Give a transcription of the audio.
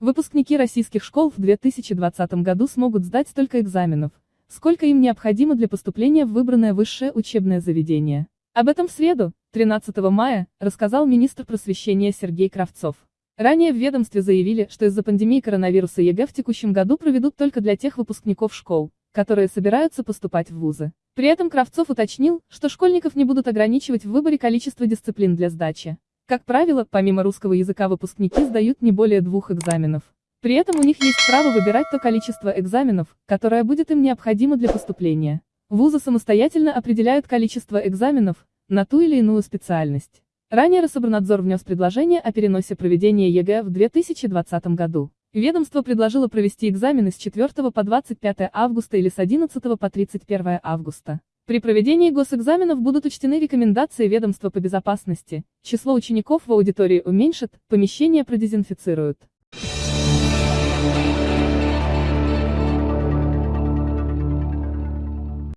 Выпускники российских школ в 2020 году смогут сдать столько экзаменов, сколько им необходимо для поступления в выбранное высшее учебное заведение. Об этом в среду, 13 мая, рассказал министр просвещения Сергей Кравцов. Ранее в ведомстве заявили, что из-за пандемии коронавируса ЕГЭ в текущем году проведут только для тех выпускников школ, которые собираются поступать в вузы. При этом Кравцов уточнил, что школьников не будут ограничивать в выборе количества дисциплин для сдачи. Как правило, помимо русского языка выпускники сдают не более двух экзаменов. При этом у них есть право выбирать то количество экзаменов, которое будет им необходимо для поступления. Вузы самостоятельно определяют количество экзаменов на ту или иную специальность. Ранее Рособорнадзор внес предложение о переносе проведения ЕГЭ в 2020 году. Ведомство предложило провести экзамены с 4 по 25 августа или с 11 по 31 августа. При проведении госэкзаменов будут учтены рекомендации ведомства по безопасности, число учеников в аудитории уменьшат, помещения продезинфицируют.